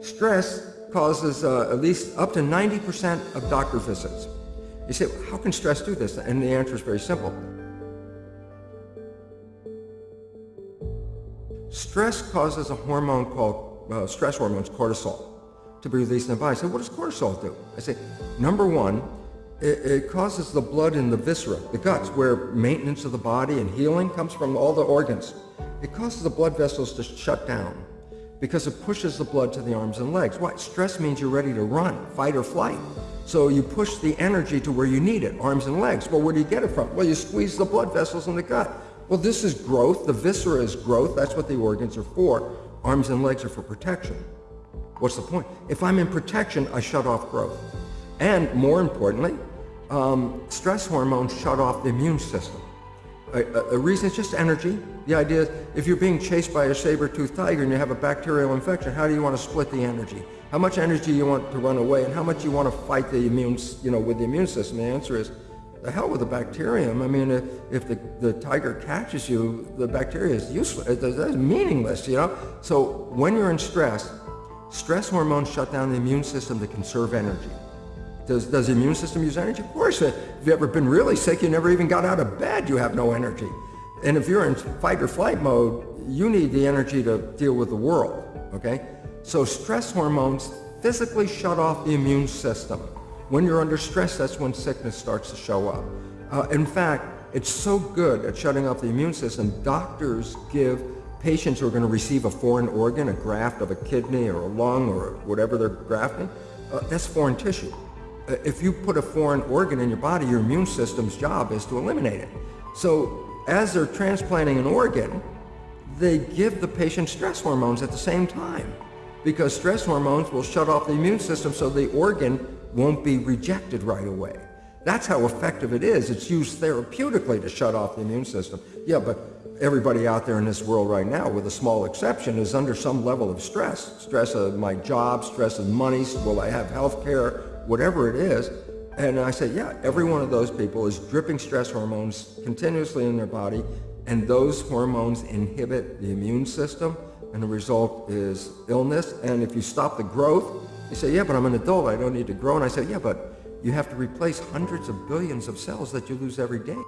stress causes uh, at least up to 90% of doctor visits. You say, how can stress do this? And the answer is very simple. Stress causes a hormone called uh, stress hormones, cortisol, to be released in the body. Say, what does cortisol do? I say, number one, it, it, causes the blood in the viscera, the guts, where maintenance of the body and healing comes from all the organs. It causes the blood vessels to shut down because it pushes the blood to the arms and legs. What? Stress means you're ready to run, fight or flight. So you push the energy to where you need it, arms and legs. Well, where do you get it from? Well, you squeeze the blood vessels in the gut. Well, this is growth. The viscera is growth. That's what the organs are for. Arms and legs are for protection. What's the point? If I'm in protection, I shut off growth. And more importantly, um, stress hormones shut off the immune system. A, a, reason is just energy. The idea is if you're being chased by a saber-toothed tiger and you have a bacterial infection, how do you want to split the energy? How much energy you want to run away and how much you want to fight the immune, you know, with the immune system? The answer is the hell with the bacterium. I mean, if, if the, the tiger catches you, the bacteria is useless, it's meaningless, you know? So when you're in stress, stress hormones shut down the immune system to conserve energy. Does, does the immune system use energy? Of course. If you've ever been really sick, you never even got out of bed, you have no energy. And if you're in fight or flight mode, you need the energy to deal with the world, okay? So stress hormones physically shut off the immune system. When you're under stress, that's when sickness starts to show up. Uh, in fact, it's so good at shutting off the immune system, doctors give patients who are going to receive a foreign organ, a graft of a kidney or a lung or whatever they're grafting, uh, that's foreign tissue. If you put a foreign organ in your body, your immune system's job is to eliminate it. So as they're transplanting an organ, they give the patient stress hormones at the same time because stress hormones will shut off the immune system so the organ won't be rejected right away. That's how effective it is. It's used therapeutically to shut off the immune system. Yeah, but everybody out there in this world right now, with a small exception, is under some level of stress. Stress of my job, stress of money, will I have health care, whatever it is. And I say, yeah, every one of those people is dripping stress hormones continuously in their body, and those hormones inhibit the immune system, and the result is illness. And if you stop the growth, you say, yeah, but I'm an adult, I don't need to grow. And I say, yeah, but you have to replace hundreds of billions of cells that you lose every day.